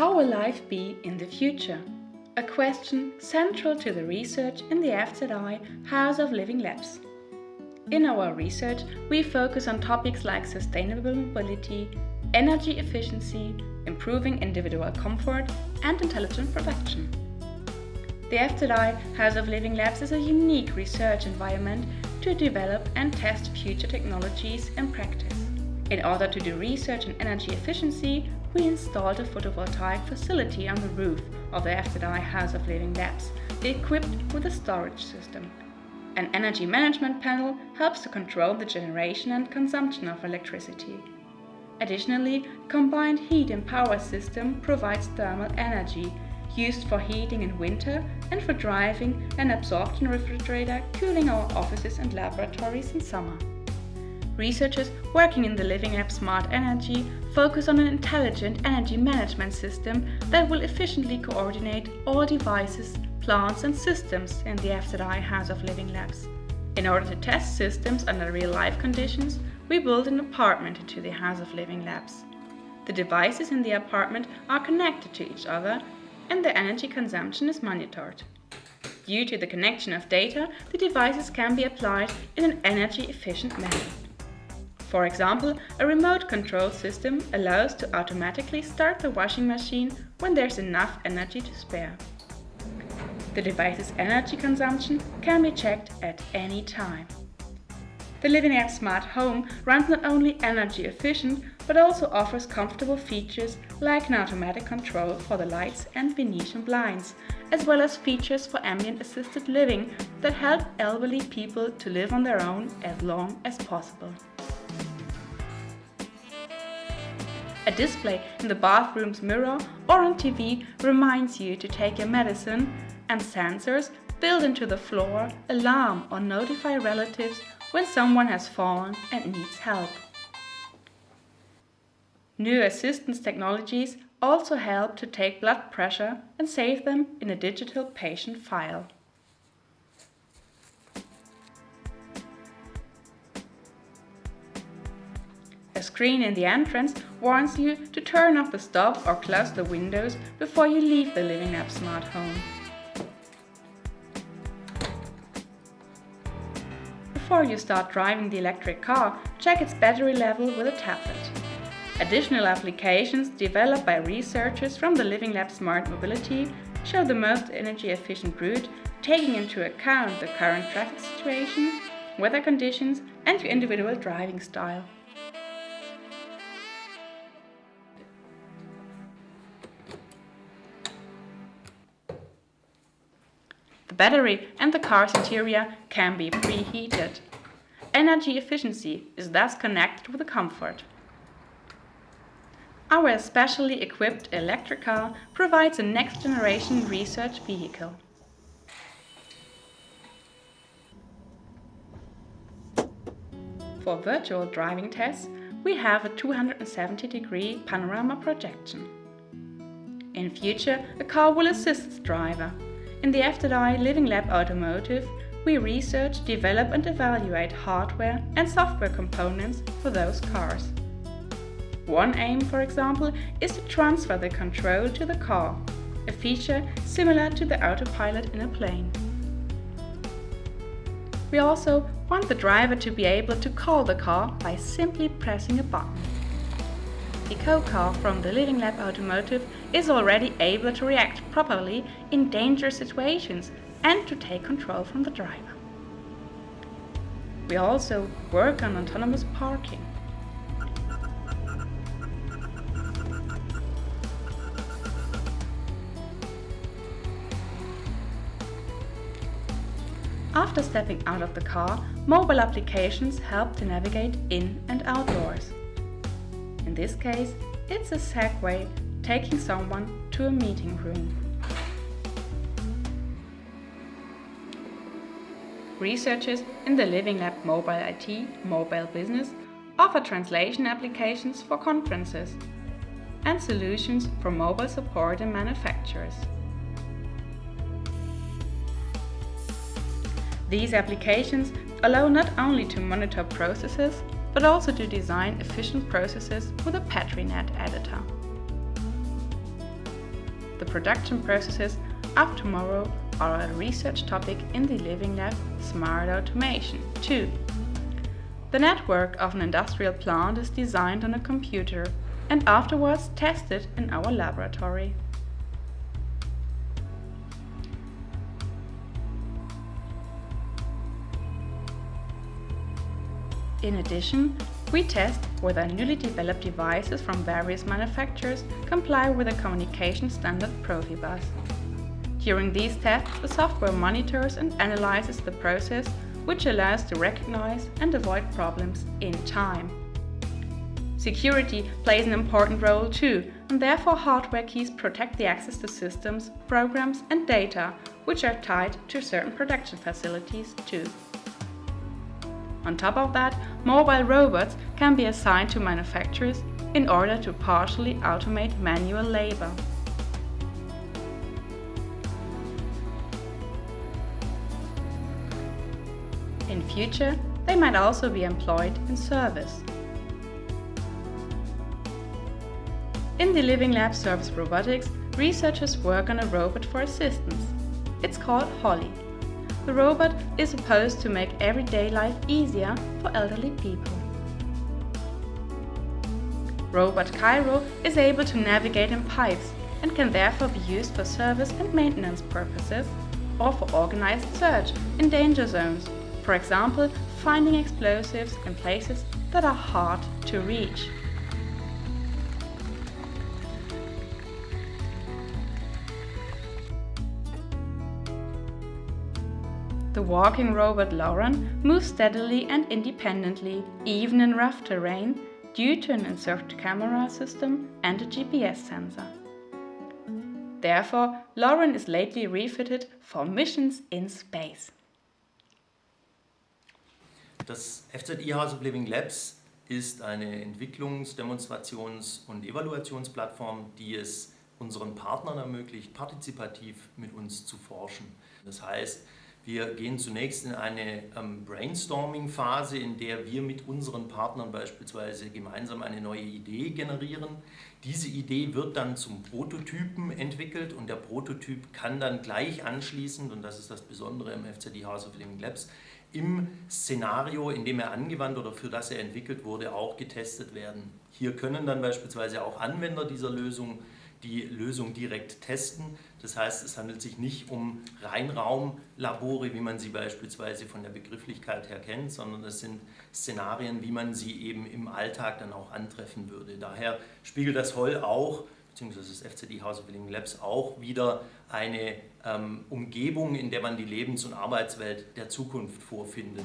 How will life be in the future? A question central to the research in the FZI House of Living Labs. In our research, we focus on topics like sustainable mobility, energy efficiency, improving individual comfort, and intelligent production. The FZI House of Living Labs is a unique research environment to develop and test future technologies in practice. In order to do research in energy efficiency, we installed a photovoltaic facility on the roof of the FZI House of Living Labs, equipped with a storage system. An energy management panel helps to control the generation and consumption of electricity. Additionally, combined heat and power system provides thermal energy, used for heating in winter and for driving an absorption refrigerator cooling our offices and laboratories in summer. Researchers working in the Living Lab Smart Energy focus on an intelligent energy management system that will efficiently coordinate all devices, plants and systems in the FZI House of Living Labs. In order to test systems under real-life conditions, we built an apartment into the House of Living Labs. The devices in the apartment are connected to each other and the energy consumption is monitored. Due to the connection of data, the devices can be applied in an energy-efficient manner. For example, a remote control system allows to automatically start the washing machine when there's enough energy to spare. The device's energy consumption can be checked at any time. The Living Lab Smart Home runs not only energy efficient, but also offers comfortable features like an automatic control for the lights and Venetian blinds, as well as features for ambient assisted living that help elderly people to live on their own as long as possible. A display in the bathroom's mirror or on TV reminds you to take your medicine and sensors built into the floor alarm or notify relatives when someone has fallen and needs help. New assistance technologies also help to take blood pressure and save them in a digital patient file. A screen in the entrance warns you to turn off the stove or close the windows before you leave the Living Lab smart home. Before you start driving the electric car, check its battery level with a tablet. Additional applications developed by researchers from the Living Lab Smart Mobility show the most energy efficient route, taking into account the current traffic situation, weather conditions and your individual driving style. Battery and the car's interior can be preheated. Energy efficiency is thus connected with the comfort. Our specially equipped electric car provides a next-generation research vehicle. For virtual driving tests, we have a 270-degree panorama projection. In future, the car will assist the driver in the FZI Living Lab Automotive, we research, develop and evaluate hardware and software components for those cars. One aim, for example, is to transfer the control to the car, a feature similar to the autopilot in a plane. We also want the driver to be able to call the car by simply pressing a button. The CoCar from the Living Lab Automotive is already able to react properly in dangerous situations and to take control from the driver. We also work on autonomous parking. After stepping out of the car, mobile applications help to navigate in and outdoors. In this case, it's a Segway taking someone to a meeting room. Researchers in the Living Lab Mobile IT mobile business offer translation applications for conferences and solutions for mobile support in manufacturers. These applications allow not only to monitor processes, but also to design efficient processes with a PetriNet editor. the production processes of tomorrow are a research topic in the Living Lab Smart Automation 2. The network of an industrial plant is designed on a computer and afterwards tested in our laboratory. In addition, we test whether newly developed devices from various manufacturers comply with the communication standard Profibus. During these tests, the software monitors and analyzes the process, which allows to recognize and avoid problems in time. Security plays an important role too, and therefore hardware keys protect the access to systems, programs and data, which are tied to certain production facilities too. On top of that, mobile robots can be assigned to manufacturers in order to partially automate manual labor. In future, they might also be employed in service. In the Living Lab Service Robotics, researchers work on a robot for assistance. It's called HoLLiE the robot is supposed to make everyday life easier for elderly people. Robot KAIRO is able to navigate in pipes and can therefore be used for service and maintenance purposes or for organized search in danger zones, for example finding explosives in places that are hard to reach. The walking robot LAURON moves steadily and independently, even in rough terrain, due to an inserted camera system and a GPS sensor. Therefore, LAURON is lately refitted for missions in space. Das FZI House of Living Labs ist eine Entwicklungs-, Demonstrations- und Evaluationsplattform, die es unseren Partnern ermöglicht, partizipativ mit uns zu forschen. Das heißt, wir gehen zunächst in eine ähm, Brainstorming-Phase, in der wir mit unseren Partnern beispielsweise gemeinsam eine neue Idee generieren. Diese Idee wird dann zum Prototypen entwickelt und der Prototyp kann dann gleich anschließend, und das ist das Besondere im FZD House of Living Labs, im Szenario, in dem er angewandt oder für das er entwickelt wurde, auch getestet werden. Hier können dann beispielsweise auch Anwender dieser Lösung die Lösung direkt testen. Das heißt, es handelt sich nicht um Reinraumlabore, wie man sie beispielsweise von der Begrifflichkeit her kennt, sondern es sind Szenarien, wie man sie eben im Alltag dann auch antreffen würde. Daher spiegelt das Holl auch, beziehungsweise das FCD House of Living Labs auch wieder eine ähm, Umgebung, in der man die Lebens- und Arbeitswelt der Zukunft vorfindet.